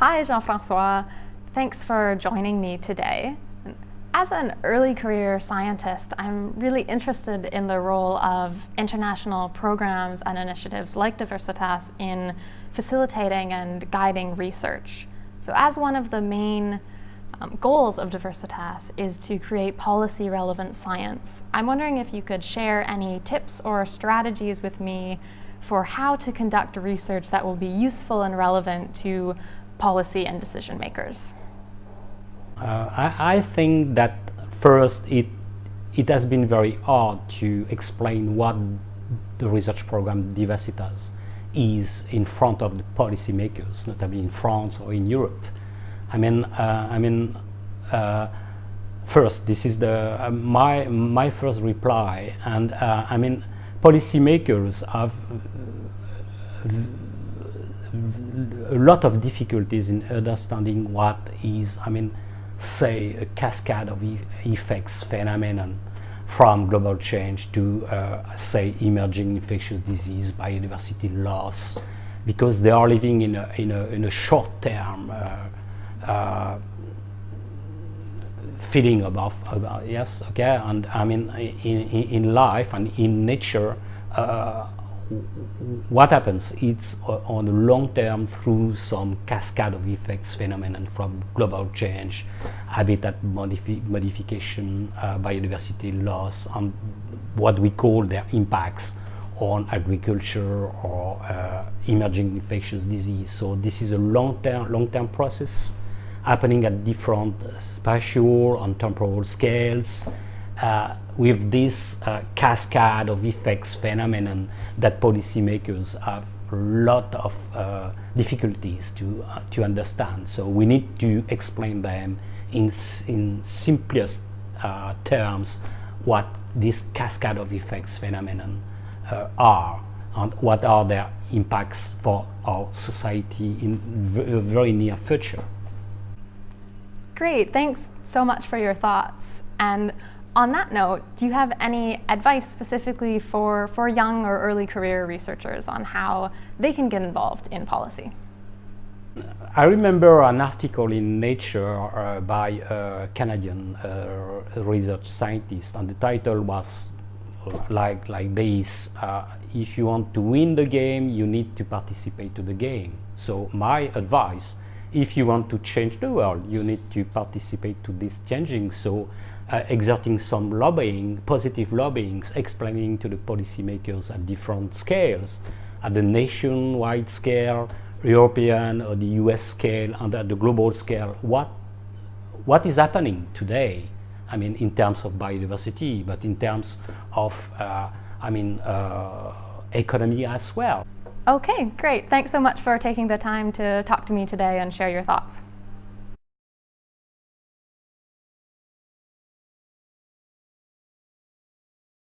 Hi, Jean-Francois. Thanks for joining me today. As an early career scientist, I'm really interested in the role of international programs and initiatives like Diversitas in facilitating and guiding research. So as one of the main um, goals of Diversitas is to create policy relevant science, I'm wondering if you could share any tips or strategies with me for how to conduct research that will be useful and relevant to policy and decision makers. Uh, I, I, think that first it, it has been very hard to explain what the research program Diversitas is in front of the policymakers, notably in France or in Europe. I mean, uh, I mean, uh, first, this is the uh, my my first reply, and uh, I mean, policymakers have a lot of difficulties in understanding what is, I mean, say a cascade of e effects phenomenon from global change to uh, say emerging infectious disease, biodiversity loss, because they are living in a, in a, in a short term uh, uh, feeling about, about, yes okay? And I mean in, in, in life and in nature uh, what happens it's on the long term through some cascade of effects phenomenon from global change, habitat modifi modification, uh, biodiversity loss, and what we call their impacts on agriculture or uh, emerging infectious disease. So this is a long-term long-term process happening at different spatial and temporal scales uh, with this uh, cascade of effects phenomenon that policymakers have a lot of uh, difficulties to, uh, to understand. So we need to explain them in, in simplest uh, terms what this cascade of effects phenomenon uh, are and what are their impacts for our society in a very near future. Great, thanks so much for your thoughts. And on that note, do you have any advice specifically for, for young or early career researchers on how they can get involved in policy? I remember an article in Nature uh, by a Canadian uh, research scientist, and the title was like, like this, uh, if you want to win the game, you need to participate to the game. So my advice, if you want to change the world, you need to participate to this changing. So uh, exerting some lobbying, positive lobbying, explaining to the policymakers at different scales, at the nationwide scale, European or the US scale, and at the global scale, what, what is happening today, I mean, in terms of biodiversity, but in terms of, uh, I mean, uh, economy as well. Okay, great. Thanks so much for taking the time to talk to me today and share your thoughts.